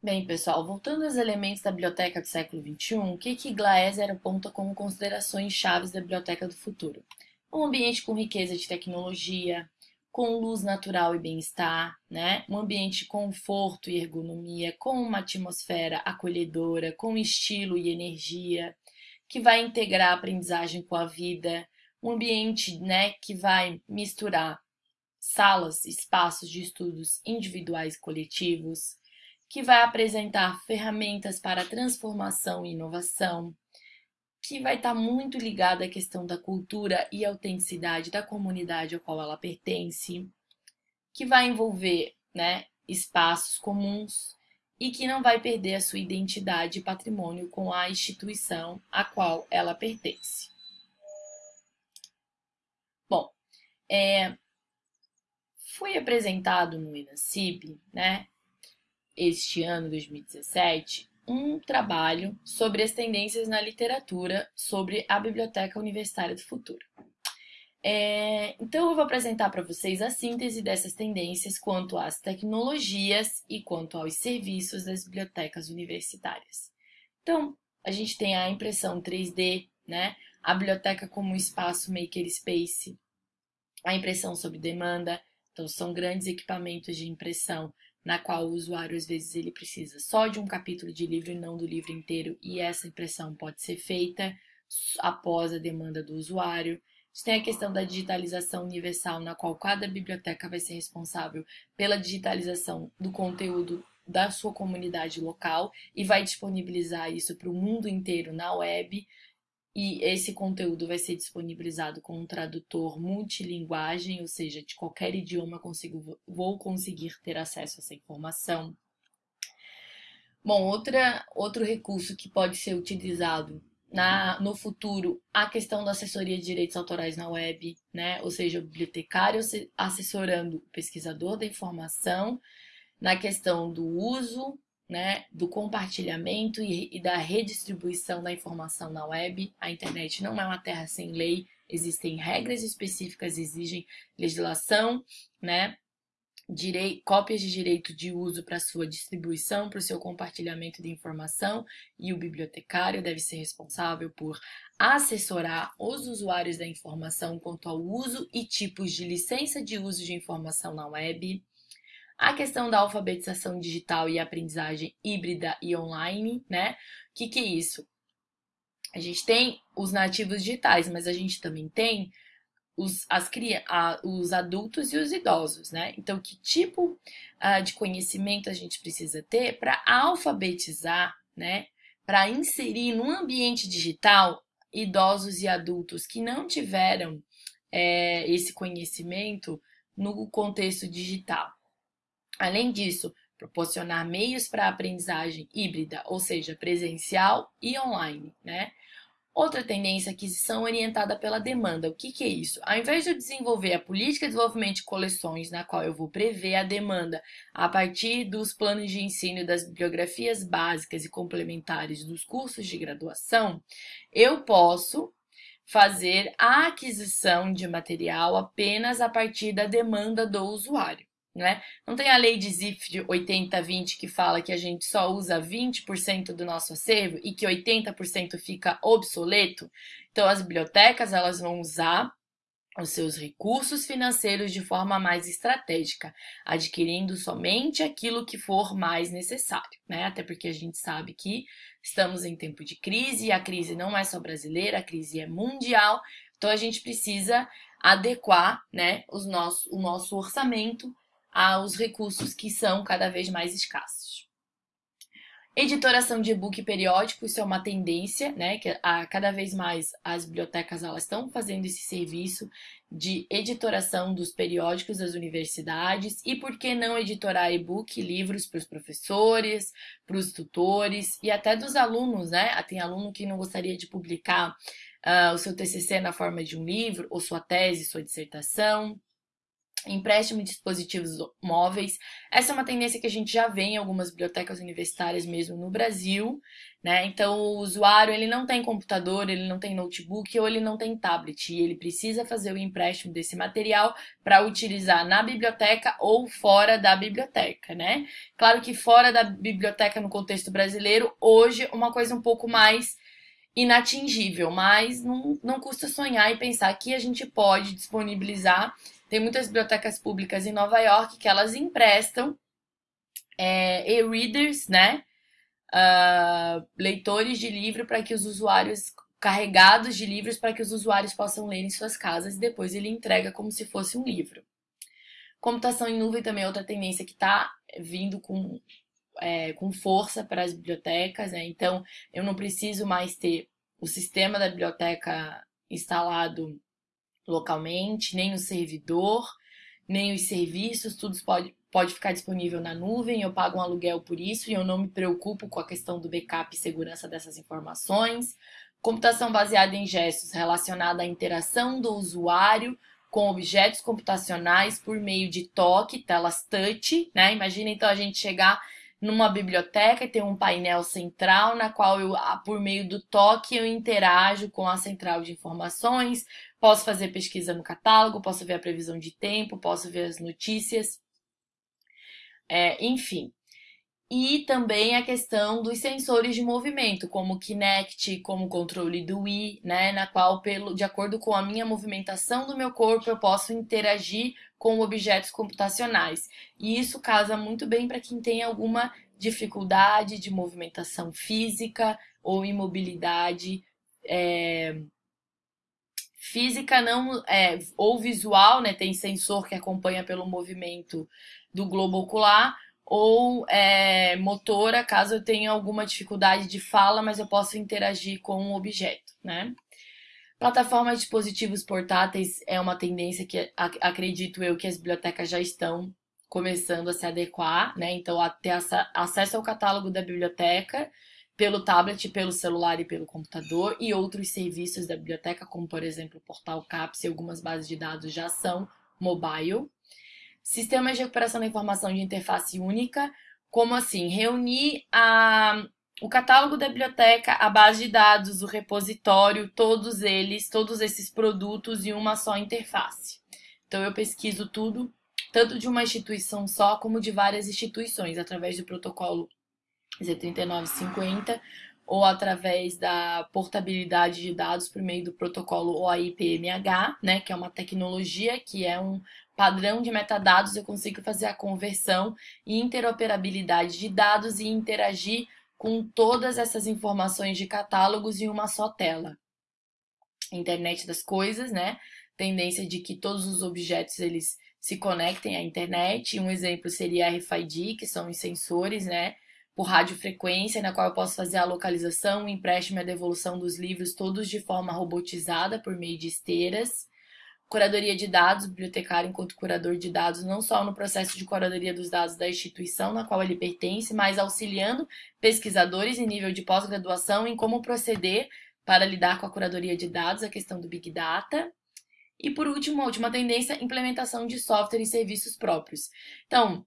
Bem, pessoal, voltando aos elementos da biblioteca do século XXI, o que que Glaeser aponta como considerações chaves da biblioteca do futuro? Um ambiente com riqueza de tecnologia, com luz natural e bem-estar, né? Um ambiente de conforto e ergonomia, com uma atmosfera acolhedora, com estilo e energia, que vai integrar a aprendizagem com a vida, um ambiente, né, que vai misturar salas, espaços de estudos individuais e coletivos, que vai apresentar ferramentas para transformação e inovação, que vai estar muito ligada à questão da cultura e autenticidade da comunidade ao qual ela pertence, que vai envolver né, espaços comuns e que não vai perder a sua identidade e patrimônio com a instituição a qual ela pertence. Bom, é, foi apresentado no INACIB, né, este ano, 2017, um trabalho sobre as tendências na literatura sobre a Biblioteca Universitária do Futuro. É, então, eu vou apresentar para vocês a síntese dessas tendências quanto às tecnologias e quanto aos serviços das bibliotecas universitárias. Então, a gente tem a impressão 3D, né? a biblioteca como um espaço makerspace, a impressão sob demanda, então são grandes equipamentos de impressão na qual o usuário às vezes ele precisa só de um capítulo de livro e não do livro inteiro, e essa impressão pode ser feita após a demanda do usuário. A gente tem a questão da digitalização universal, na qual cada biblioteca vai ser responsável pela digitalização do conteúdo da sua comunidade local e vai disponibilizar isso para o mundo inteiro na web e esse conteúdo vai ser disponibilizado com um tradutor multilinguagem, ou seja, de qualquer idioma consigo, vou conseguir ter acesso a essa informação. Bom, outra, outro recurso que pode ser utilizado na, no futuro, a questão da assessoria de direitos autorais na web, né? Ou seja, o bibliotecário assessorando o pesquisador da informação na questão do uso né, do compartilhamento e, e, da redistribuição da informação na web. A internet não é uma terra sem lei, existem regras específicas, exigem legislação, né, direi, cópias de direito de uso para sua distribuição, para o seu compartilhamento de informação, e o bibliotecário deve ser responsável por assessorar os usuários da informação quanto ao uso e tipos de licença de uso de informação na web a questão da alfabetização digital e aprendizagem híbrida e online, né? O que, que é isso? A gente tem os nativos digitais, mas a gente também tem os, as, os adultos e os idosos, né? Então, que tipo uh, de conhecimento a gente precisa ter para alfabetizar, né? Para inserir no ambiente digital idosos e adultos que não tiveram é, esse conhecimento no contexto digital. Além disso, proporcionar meios para aprendizagem híbrida, ou seja, presencial e online, né? Outra tendência é aquisição orientada pela demanda. O que, que, é isso? Ao invés de eu desenvolver a política de desenvolvimento de coleções, na qual eu vou prever a demanda a partir dos planos de ensino das bibliografias básicas e complementares dos cursos de graduação, eu posso fazer a aquisição de material apenas a partir da demanda do usuário. Né? Não tem a lei de ZIF de 80-20 que fala que a gente só usa 20% do nosso acervo e que 80% fica obsoleto? Então as bibliotecas elas vão usar os seus recursos financeiros de forma mais estratégica, adquirindo somente aquilo que for mais necessário, né? Até porque a gente sabe que estamos em tempo de crise e a crise não é só brasileira, a crise é mundial, então a gente precisa adequar, né, os nosso, o nosso orçamento aos recursos que são cada vez mais escassos. Editoração de e-book periódico, isso é uma tendência, né? Que a, cada vez mais as bibliotecas elas estão fazendo esse serviço de editoração dos periódicos das universidades e por que não editorar e-book, livros para os professores, para os tutores e até dos alunos, né? Tem aluno que não gostaria de publicar uh, o seu TCC na forma de um livro ou sua tese, sua dissertação empréstimo de dispositivos móveis. Essa é uma tendência que a gente já vê em algumas bibliotecas universitárias mesmo no Brasil, né? Então, o usuário, ele não tem computador, ele não tem notebook ou ele não tem tablet, e ele precisa fazer o empréstimo desse material para utilizar na biblioteca ou fora da biblioteca, né? Claro que fora da biblioteca no contexto brasileiro, hoje uma coisa um pouco mais inatingível, mas não, não custa sonhar e pensar que a gente pode disponibilizar tem muitas bibliotecas públicas em Nova York que elas emprestam é, e-readers, né? Uh, leitores de livro para que os usuários carregados de livros para que os usuários possam ler em suas casas e depois ele entrega como se fosse um livro. Computação em nuvem também é outra tendência que está vindo com, é, com força para as bibliotecas, né? Então eu não preciso mais ter o sistema da biblioteca instalado localmente, nem o servidor, nem os serviços, tudo pode, pode ficar disponível na nuvem, eu pago um aluguel por isso e eu não me preocupo com a questão do backup e segurança dessas informações. Computação baseada em gestos relacionada à interação do usuário com objetos computacionais por meio de toque, telas touch, né? Imagina então a gente chegar numa biblioteca e ter um painel central na qual eu, por meio do toque, eu interajo com a central de informações, Posso fazer pesquisa no catálogo, posso ver a previsão de tempo, posso ver as notícias, é, enfim. E também a questão dos sensores de movimento, como o Kinect, como o controle do Wii, né, na qual, pelo, de acordo com a minha movimentação do meu corpo, eu posso interagir com objetos computacionais. E isso casa muito bem para quem tem alguma dificuldade de movimentação física ou imobilidade é, Física não é ou visual, né? Tem sensor que acompanha pelo movimento do globo ocular, ou é, motora, caso eu tenha alguma dificuldade de fala, mas eu posso interagir com o objeto, né? Plataformas de dispositivos portáteis é uma tendência que acredito eu que as bibliotecas já estão começando a se adequar, né? Então, a ter acesso ao catálogo da biblioteca pelo tablet, pelo celular e pelo computador, e outros serviços da biblioteca, como por exemplo o portal CAPS e algumas bases de dados já são mobile. Sistemas de recuperação da informação de interface única, como assim? Reunir a, o catálogo da biblioteca, a base de dados, o repositório, todos eles, todos esses produtos em uma só interface. Então eu pesquiso tudo, tanto de uma instituição só como de várias instituições, através do protocolo Z3950 ou através da portabilidade de dados por meio do protocolo OAI-PMH, né, que é uma tecnologia que é um padrão de metadados, eu consigo fazer a conversão e interoperabilidade de dados e interagir com todas essas informações de catálogos em uma só tela. Internet das coisas, né? Tendência de que todos os objetos eles se conectem à internet. Um exemplo seria RFID, que são os sensores, né? por radiofrequência, na qual eu posso fazer a localização, o empréstimo e a devolução dos livros, todos de forma robotizada por meio de esteiras. Curadoria de dados, bibliotecário enquanto curador de dados, não só no processo de curadoria dos dados da instituição na qual ele pertence, mas auxiliando pesquisadores em nível de pós-graduação em como proceder para lidar com a curadoria de dados, a questão do Big Data. E por último, a última tendência, implementação de software e serviços próprios. Então,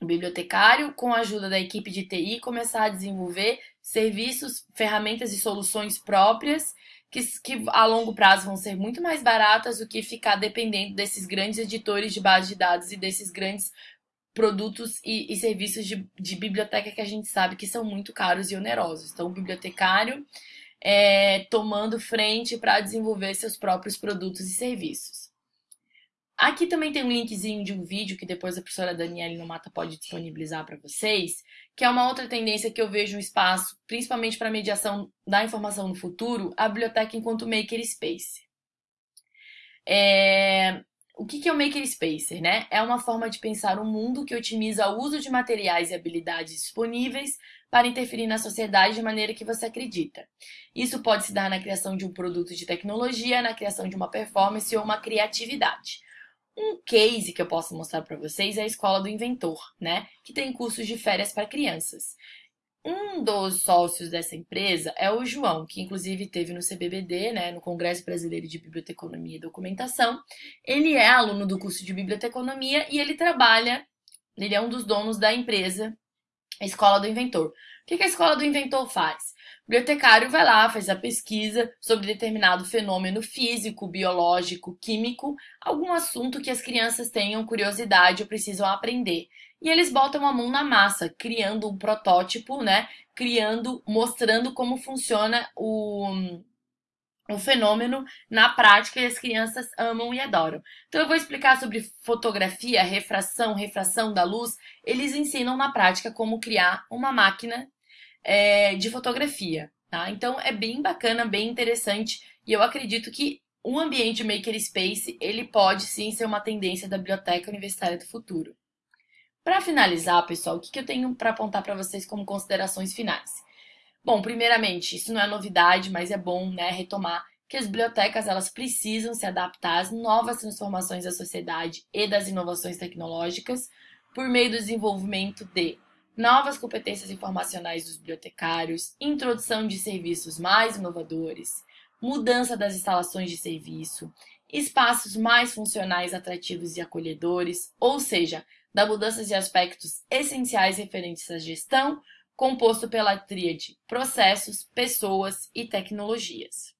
o bibliotecário, com a ajuda da equipe de TI, começar a desenvolver serviços, ferramentas e soluções próprias que, que a longo prazo vão ser muito mais baratas do que ficar dependendo desses grandes editores de base de dados e desses grandes produtos e, e serviços de, de, biblioteca que a gente sabe que são muito caros e onerosos. Então, o bibliotecário é, tomando frente para desenvolver seus próprios produtos e serviços. Aqui também tem um linkzinho de um vídeo que depois a professora Daniela Nomata pode disponibilizar para vocês, que é uma outra tendência que eu vejo um espaço, principalmente para mediação da informação no futuro, a biblioteca enquanto makerspace. É... O que é o makerspace? Né? É uma forma de pensar um mundo que otimiza o uso de materiais e habilidades disponíveis para interferir na sociedade de maneira que você acredita. Isso pode se dar na criação de um produto de tecnologia, na criação de uma performance ou uma criatividade. Um case que eu posso mostrar para vocês é a Escola do Inventor, né? Que tem cursos de férias para crianças. Um dos sócios dessa empresa é o João, que inclusive teve no CBBD, né, no Congresso Brasileiro de Biblioteconomia e Documentação. Ele é aluno do curso de Biblioteconomia e ele trabalha, ele é um dos donos da empresa Escola do Inventor. O que a Escola do Inventor faz? O bibliotecário vai lá, faz a pesquisa sobre determinado fenômeno físico, biológico, químico, algum assunto que as crianças tenham curiosidade ou precisam aprender. E eles botam a mão na massa, criando um protótipo, né? Criando, mostrando como funciona o, o fenômeno na prática e as crianças amam e adoram. Então eu vou explicar sobre fotografia, refração, refração da luz. Eles ensinam na prática como criar uma máquina é, de fotografia, tá? Então é bem bacana, bem interessante e eu acredito que o ambiente makerspace ele pode sim ser uma tendência da biblioteca universitária do futuro. Para finalizar, pessoal, o que, que eu tenho para apontar para vocês como considerações finais? Bom, primeiramente, isso não é novidade, mas é bom né, retomar que as bibliotecas elas precisam se adaptar às novas transformações da sociedade e das inovações tecnológicas por meio do desenvolvimento de novas competências informacionais dos bibliotecários, introdução de serviços mais inovadores, mudança das instalações de serviço, espaços mais funcionais, atrativos e acolhedores, ou seja, da mudança de aspectos essenciais referentes à gestão, composto pela tríade processos, pessoas e tecnologias.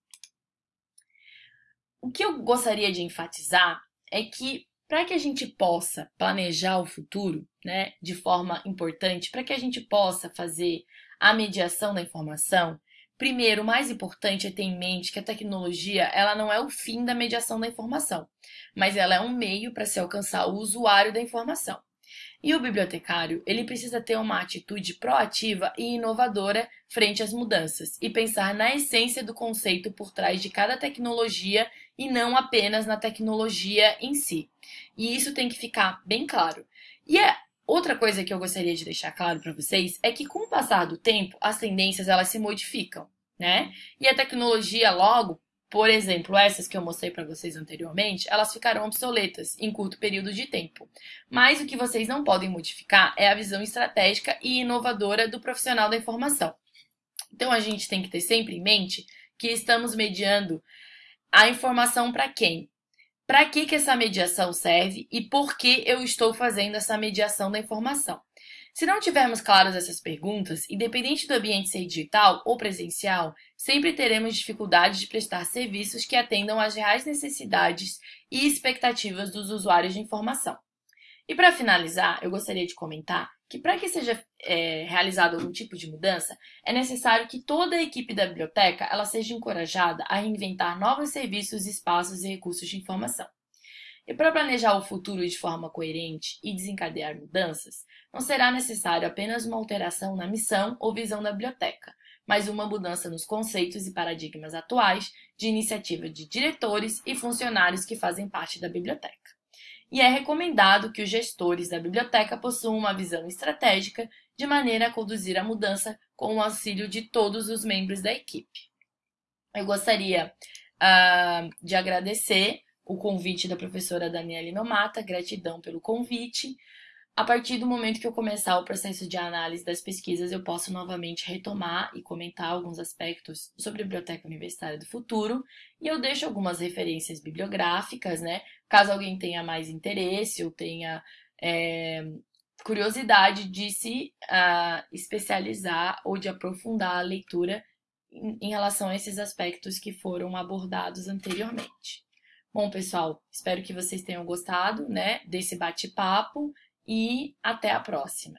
O que eu gostaria de enfatizar é que para que a gente possa planejar o futuro, né, de forma importante, para que a gente possa fazer a mediação da informação, primeiro, o mais importante é ter em mente que a tecnologia, ela não é o fim da mediação da informação, mas ela é um meio para se alcançar o usuário da informação. E o bibliotecário, ele precisa ter uma atitude proativa e inovadora frente às mudanças e pensar na essência do conceito por trás de cada tecnologia e não apenas na tecnologia em si. E isso tem que ficar bem claro. E é outra coisa que eu gostaria de deixar claro para vocês é que com o passar do tempo, as tendências elas se modificam, né? E a tecnologia logo por exemplo, essas que eu mostrei para vocês anteriormente, elas ficarão obsoletas em curto período de tempo. Mas o que vocês não podem modificar é a visão estratégica e inovadora do profissional da informação. Então a gente tem que ter sempre em mente que estamos mediando a informação para quem? Para que, que essa mediação serve e por que eu estou fazendo essa mediação da informação? Se não tivermos claras essas perguntas, independente do ambiente ser digital ou presencial, sempre teremos dificuldade de prestar serviços que atendam às reais necessidades e expectativas dos usuários de informação. E para finalizar, eu gostaria de comentar que para que seja é, realizado algum tipo de mudança, é necessário que toda a equipe da biblioteca ela seja encorajada a reinventar novos serviços, espaços e recursos de informação. E para planejar o futuro de forma coerente e desencadear mudanças, não será necessário apenas uma alteração na missão ou visão da biblioteca, mas uma mudança nos conceitos e paradigmas atuais de iniciativa de diretores e funcionários que fazem parte da biblioteca. E é recomendado que os gestores da biblioteca possuam uma visão estratégica de maneira a conduzir a mudança com o auxílio de todos os membros da equipe. Eu gostaria uh, de agradecer o convite da professora Daniela Nomata, gratidão pelo convite. A partir do momento que eu começar o processo de análise das pesquisas, eu posso novamente retomar e comentar alguns aspectos sobre a Biblioteca Universitária do Futuro, e eu deixo algumas referências bibliográficas, né? Caso alguém tenha mais interesse ou tenha é, curiosidade de se uh, especializar ou de aprofundar a leitura em, em relação a esses aspectos que foram abordados anteriormente. Bom, pessoal, espero que vocês tenham gostado, né, desse bate-papo e até a próxima.